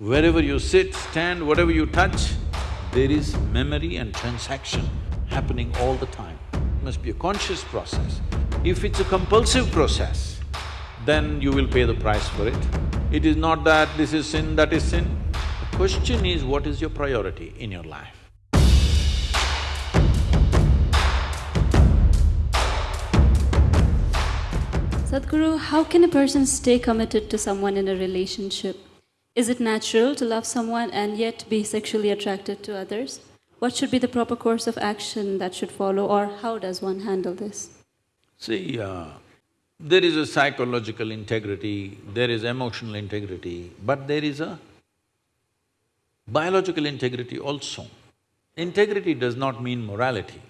Wherever you sit, stand, whatever you touch, there is memory and transaction happening all the time. It must be a conscious process. If it's a compulsive process, then you will pay the price for it. It is not that this is sin, that is sin. The question is, what is your priority in your life? Sadhguru, how can a person stay committed to someone in a relationship? Is it natural to love someone and yet be sexually attracted to others? What should be the proper course of action that should follow, or how does one handle this? See, uh, there is a psychological integrity, there is emotional integrity, but there is a biological integrity also. Integrity does not mean morality.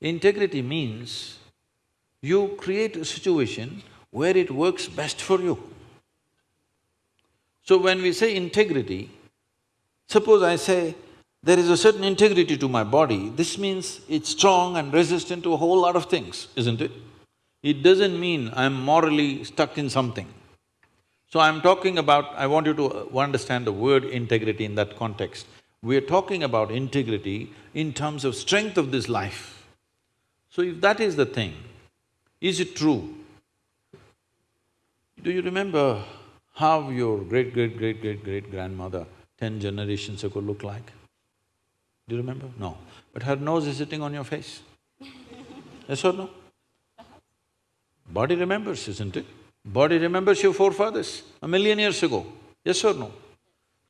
Integrity means you create a situation where it works best for you. So when we say integrity, suppose I say, there is a certain integrity to my body, this means it's strong and resistant to a whole lot of things, isn't it? It doesn't mean I'm morally stuck in something. So I'm talking about… I want you to understand the word integrity in that context. We're talking about integrity in terms of strength of this life. So if that is the thing, is it true? Do you remember how your great-great-great-great-great-grandmother ten generations ago looked like? Do you remember? No. But her nose is sitting on your face. yes or no? Body remembers, isn't it? Body remembers your forefathers a million years ago, yes or no?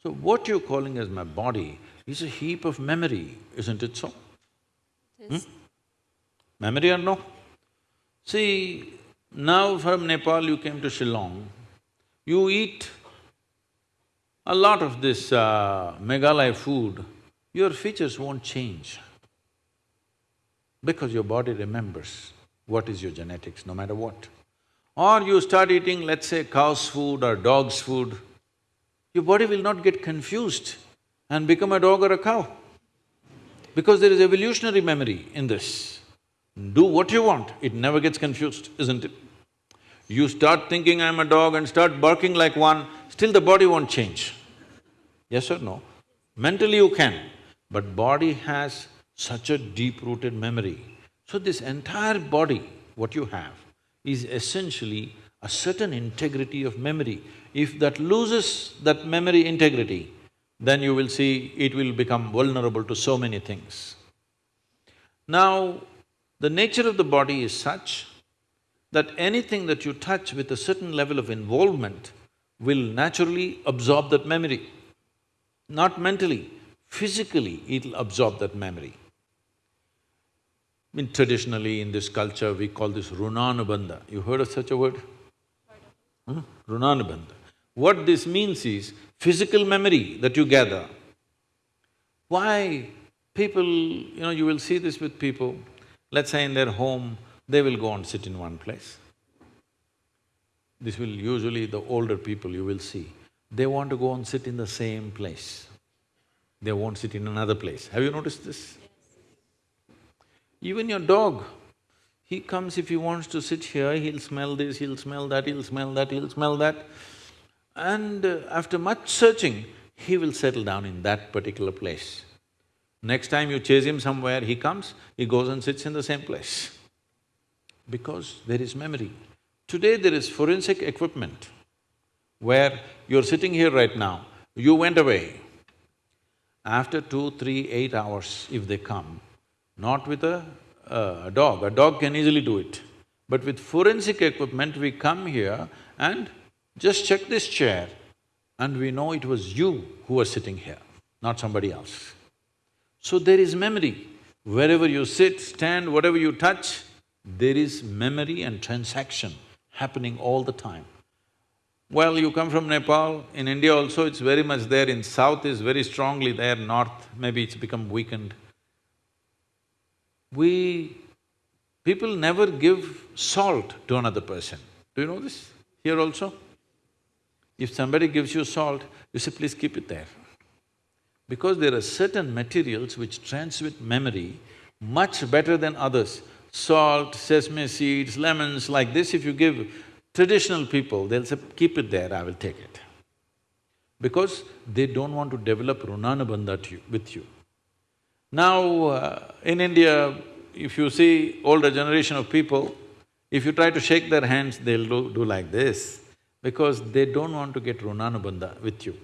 So what you're calling as my body is a heap of memory, isn't it so? Yes. Hmm? Memory or no? See, now from Nepal you came to Shillong, you eat a lot of this uh, Meghalaya food, your features won't change because your body remembers what is your genetics, no matter what. Or you start eating, let's say, cow's food or dog's food, your body will not get confused and become a dog or a cow because there is evolutionary memory in this. Do what you want, it never gets confused, isn't it? You start thinking I'm a dog and start barking like one, still the body won't change. Yes or no? Mentally you can, but body has such a deep-rooted memory. So this entire body, what you have, is essentially a certain integrity of memory. If that loses that memory integrity, then you will see it will become vulnerable to so many things. Now, the nature of the body is such that anything that you touch with a certain level of involvement will naturally absorb that memory. Not mentally, physically it'll absorb that memory. I mean, traditionally in this culture, we call this runanubandha. You heard of such a word? Hmm? Runanubandha. What this means is physical memory that you gather. Why people, you know, you will see this with people, let's say in their home, they will go and sit in one place. This will usually the older people you will see, they want to go and sit in the same place. They won't sit in another place. Have you noticed this? Even your dog, he comes if he wants to sit here, he'll smell this, he'll smell that, he'll smell that, he'll smell that. And uh, after much searching, he will settle down in that particular place. Next time you chase him somewhere, he comes, he goes and sits in the same place. Because there is memory. Today there is forensic equipment where you're sitting here right now, you went away. After two, three, eight hours, if they come, not with a, uh, a dog, a dog can easily do it. But with forensic equipment, we come here and just check this chair and we know it was you who was sitting here, not somebody else. So there is memory. Wherever you sit, stand, whatever you touch, there is memory and transaction happening all the time. Well, you come from Nepal, in India also it's very much there, in south is very strongly there, north maybe it's become weakened. We… people never give salt to another person. Do you know this? Here also? If somebody gives you salt, you say, please keep it there. Because there are certain materials which transmit memory much better than others. Salt, sesame seeds, lemons, like this if you give traditional people, they'll say, keep it there, I will take it. because they don't want to develop runanubandha to you, with you. Now, uh, in India, if you see older generation of people, if you try to shake their hands, they'll do, do like this, because they don't want to get runanubandha with you.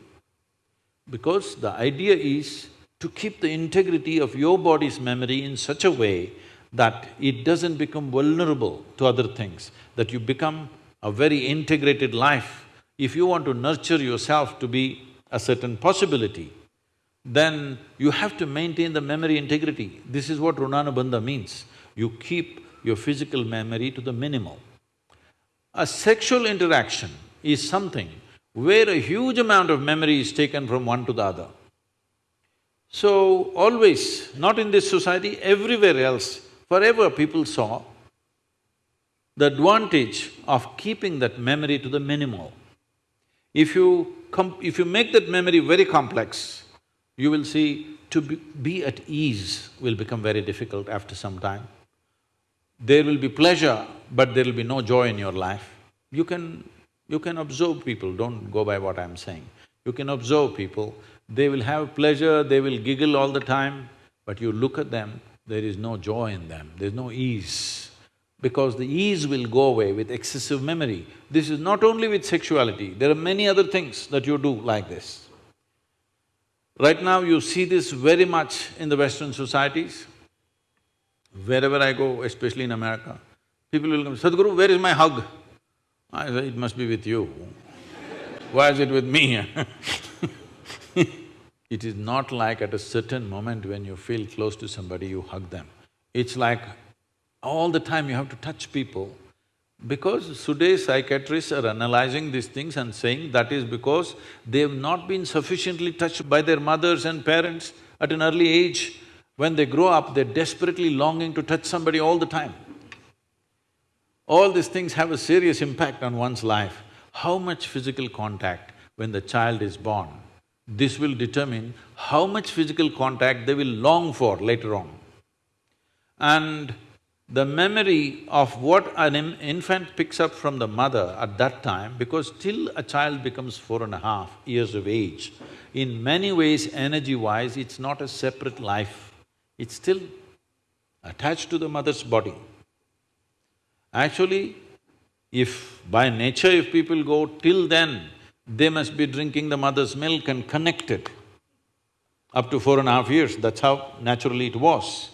Because the idea is to keep the integrity of your body's memory in such a way that it doesn't become vulnerable to other things, that you become a very integrated life. If you want to nurture yourself to be a certain possibility, then you have to maintain the memory integrity. This is what Runanubandha means. You keep your physical memory to the minimal. A sexual interaction is something where a huge amount of memory is taken from one to the other. So, always, not in this society, everywhere else, forever people saw the advantage of keeping that memory to the minimal. If you if you make that memory very complex, you will see to be, be at ease will become very difficult after some time. There will be pleasure, but there will be no joy in your life. You can… you can observe people, don't go by what I'm saying. You can observe people, they will have pleasure, they will giggle all the time, but you look at them, there is no joy in them, there's no ease. Because the ease will go away with excessive memory. This is not only with sexuality, there are many other things that you do like this. Right now you see this very much in the Western societies. Wherever I go, especially in America, people will come, Sadhguru, where is my hug? I say, it must be with you. Why is it with me? it is not like at a certain moment when you feel close to somebody, you hug them. It's like all the time you have to touch people. Because today psychiatrists are analyzing these things and saying that is because they've not been sufficiently touched by their mothers and parents at an early age. When they grow up, they're desperately longing to touch somebody all the time. All these things have a serious impact on one's life. How much physical contact when the child is born, this will determine how much physical contact they will long for later on. And the memory of what an infant picks up from the mother at that time, because till a child becomes four and a half years of age, in many ways energy-wise, it's not a separate life, it's still attached to the mother's body. Actually, if by nature if people go till then, they must be drinking the mother's milk and connected up to four and a half years, that's how naturally it was.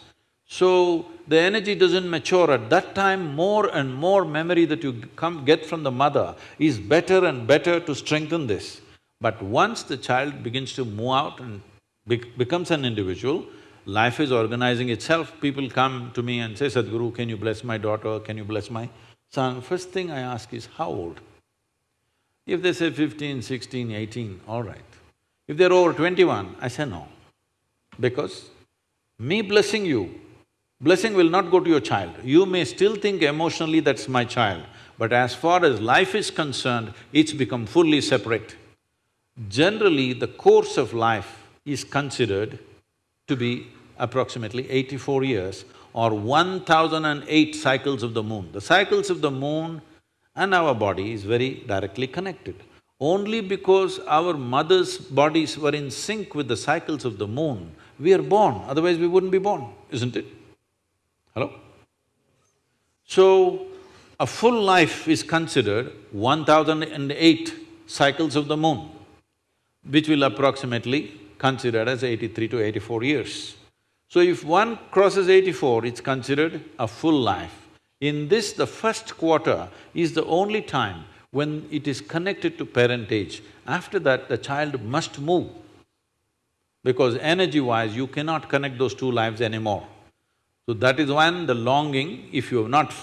So, the energy doesn't mature. At that time, more and more memory that you come… get from the mother is better and better to strengthen this. But once the child begins to move out and becomes an individual, life is organizing itself. People come to me and say, Sadhguru, can you bless my daughter, can you bless my son? First thing I ask is, how old? If they say fifteen, sixteen, eighteen, all right. If they're over twenty-one, I say no. Because me blessing you Blessing will not go to your child. You may still think emotionally that's my child, but as far as life is concerned, it's become fully separate. Generally, the course of life is considered to be approximately eighty-four years or one thousand and eight cycles of the moon. The cycles of the moon and our body is very directly connected. Only because our mother's bodies were in sync with the cycles of the moon, we are born, otherwise we wouldn't be born, isn't it? Hello? So, a full life is considered one thousand and eight cycles of the moon, which will approximately considered as eighty-three to eighty-four years. So if one crosses eighty-four, it's considered a full life. In this, the first quarter is the only time when it is connected to parentage. After that, the child must move because energy-wise, you cannot connect those two lives anymore. So that is when the longing, if you have not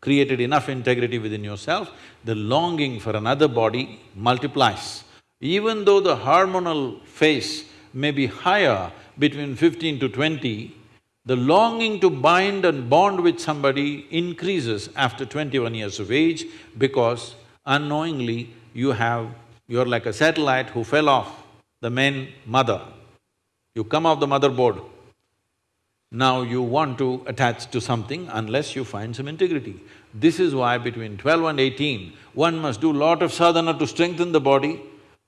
created enough integrity within yourself, the longing for another body multiplies. Even though the hormonal phase may be higher between fifteen to twenty, the longing to bind and bond with somebody increases after twenty-one years of age because unknowingly you have… you're like a satellite who fell off the main mother. You come off the motherboard, now you want to attach to something unless you find some integrity. This is why between twelve and eighteen, one must do lot of sadhana to strengthen the body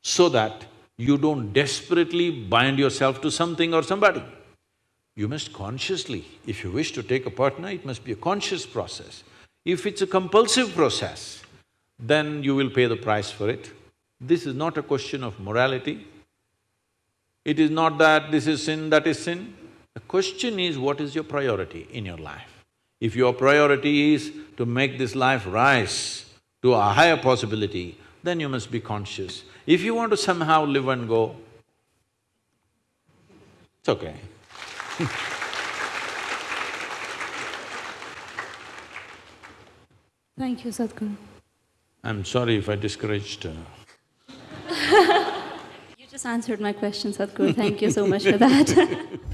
so that you don't desperately bind yourself to something or somebody. You must consciously, if you wish to take a partner, it must be a conscious process. If it's a compulsive process, then you will pay the price for it. This is not a question of morality. It is not that this is sin, that is sin. The question is, what is your priority in your life? If your priority is to make this life rise to a higher possibility, then you must be conscious. If you want to somehow live and go, it's okay. Thank you, Sadhguru. I'm sorry if I discouraged uh, You just answered my question, Sadhguru. Thank you so much for that.